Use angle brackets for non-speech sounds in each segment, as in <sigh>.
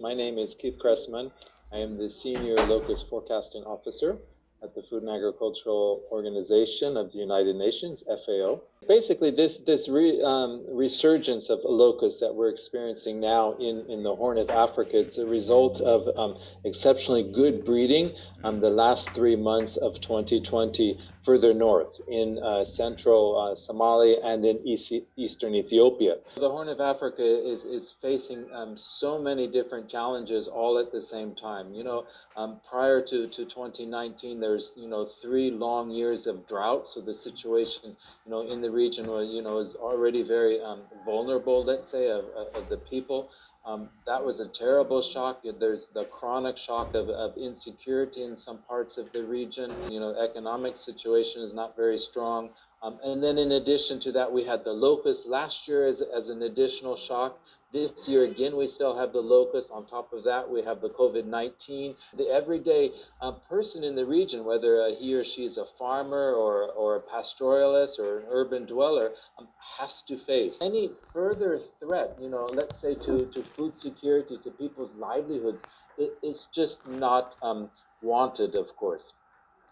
My name is Keith Cressman. I am the Senior Locust Forecasting Officer at the Food and Agricultural Organization of the United Nations, FAO. Basically, this, this re, um, resurgence of locusts that we're experiencing now in, in the Horn of Africa, it's a result of um, exceptionally good breeding um, the last three months of 2020 further north in uh, central uh, Somalia and in east, eastern Ethiopia. The Horn of Africa is, is facing um, so many different challenges all at the same time. You know, um, prior to, to 2019, there's, you know, three long years of drought. So the situation, you know, in the region, you know, is already very um, vulnerable, let's say, of, of the people. Um, that was a terrible shock. There's the chronic shock of, of, insecurity in some parts of the region. You know, economic situation is not very strong. Um, and then in addition to that, we had the locust last year as, as an additional shock. This year, again, we still have the locust. On top of that, we have the COVID-19. The everyday uh, person in the region, whether uh, he or she is a farmer or, or a pastoralist or an urban dweller, um, has to face any further threat, you know, let's say to, to food security, to people's livelihoods, it, it's just not um, wanted, of course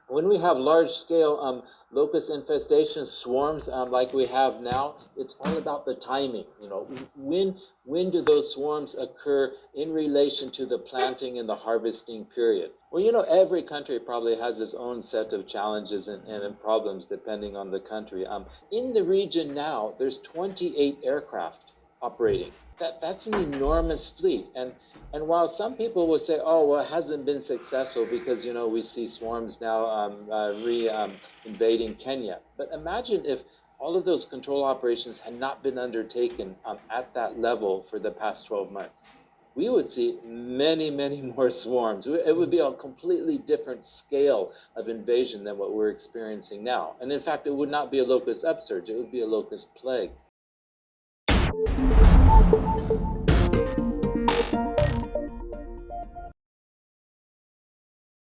when we have large scale um, locust infestation swarms um, like we have now, it's all about the timing. You know, when when do those swarms occur in relation to the planting and the harvesting period? Well, you know, every country probably has its own set of challenges and, and problems depending on the country. Um, in the region now, there's 28 aircraft operating. That that's an enormous fleet, and and while some people will say, oh, well, it hasn't been successful because, you know, we see swarms now um, uh, re um, invading Kenya. But imagine if all of those control operations had not been undertaken um, at that level for the past 12 months. We would see many, many <laughs> more swarms. It would be a completely different scale of invasion than what we're experiencing now. And in fact, it would not be a locust upsurge, it would be a locust plague. Thank you.